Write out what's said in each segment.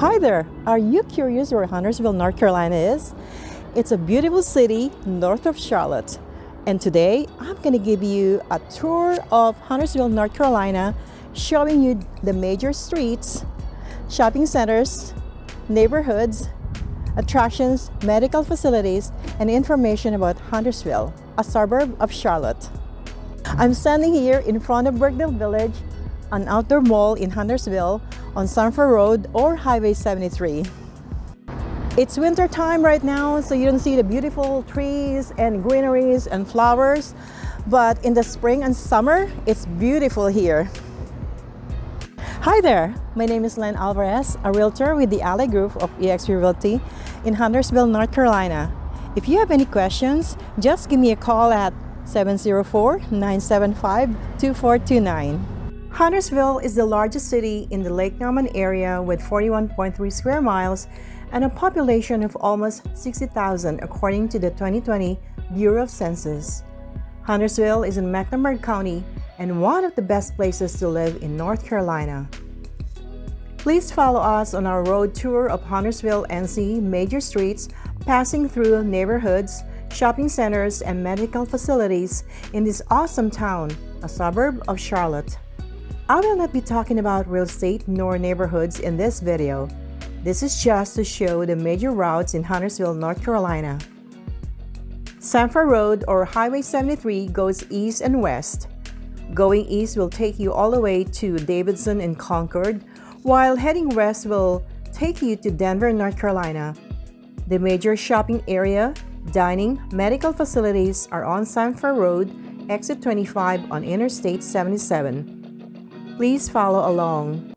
Hi there! Are you curious where Huntersville, North Carolina is? It's a beautiful city north of Charlotte. And today I'm going to give you a tour of Huntersville, North Carolina, showing you the major streets, shopping centers, neighborhoods, attractions, medical facilities, and information about Huntersville, a suburb of Charlotte. I'm standing here in front of Birkdale Village, an outdoor mall in Huntersville on Sam Furr Road or Highway 73. It's winter time right now, so you don't see the beautiful trees and greeneries and flowers, but in the spring and summer, it's beautiful here. Hi there, my name is Len Alvarez, a realtor with the Alley Group of eXp Realty in Huntersville, North Carolina. If you have any questions, just give me a call at 704-975-2429. Huntersville is the largest city in the Lake Norman area with 41.3 square miles and a population of almost 60,000 according to the 2020 Bureau of Census. Huntersville is in Mecklenburg County and one of the best places to live in North Carolina. Please follow us on our road tour of Huntersville NC major streets passing through neighborhoods, shopping centers, and medical facilities in this awesome town, a suburb of Charlotte. I will not be talking about real estate nor neighborhoods in this video. This is just to show the major routes in Huntersville, North Carolina. Sam Furr Road or Highway 73 goes east and west. Going east will take you all the way to Davidson and Concord, while heading west will take you to Denver, North Carolina. The major shopping area, dining, medical facilities are on Sam Furr Road, exit 25 on Interstate 77. Please follow along.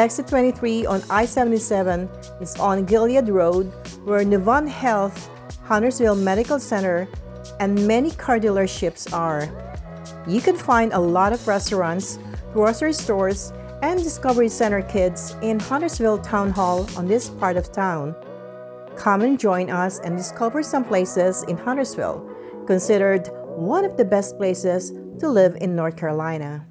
Exit 23 on I-77 is on Gilead Road where Novant Health, Huntersville Medical Center, and many car dealerships are. You can find a lot of restaurants, grocery stores, and Discovery Center kids in Huntersville Town Hall on this part of town. Come and join us and discover some places in Huntersville, considered one of the best places to live in North Carolina.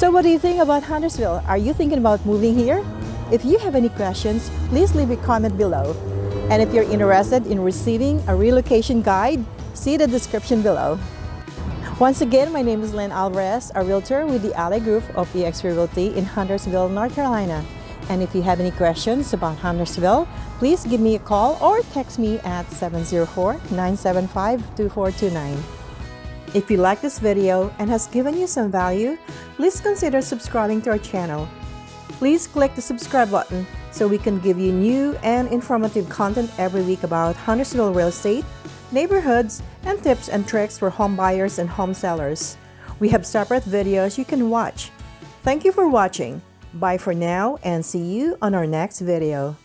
So what do you think about Huntersville? Are you thinking about moving here? If you have any questions, please leave a comment below. And if you're interested in receiving a relocation guide, see the description below. Once again, my name is Lynn Alvarez, a realtor with the Ally Group of eXp Realty in Huntersville, North Carolina. And if you have any questions about Huntersville, please give me a call or text me at 704-975-2429. If you like this video and has given you some value, please consider subscribing to our channel. Please click the subscribe button so we can give you new and informative content every week about Huntersville real estate, neighborhoods, and tips and tricks for home buyers and home sellers. We have separate videos you can watch. Thank you for watching. Bye for now and see you on our next video.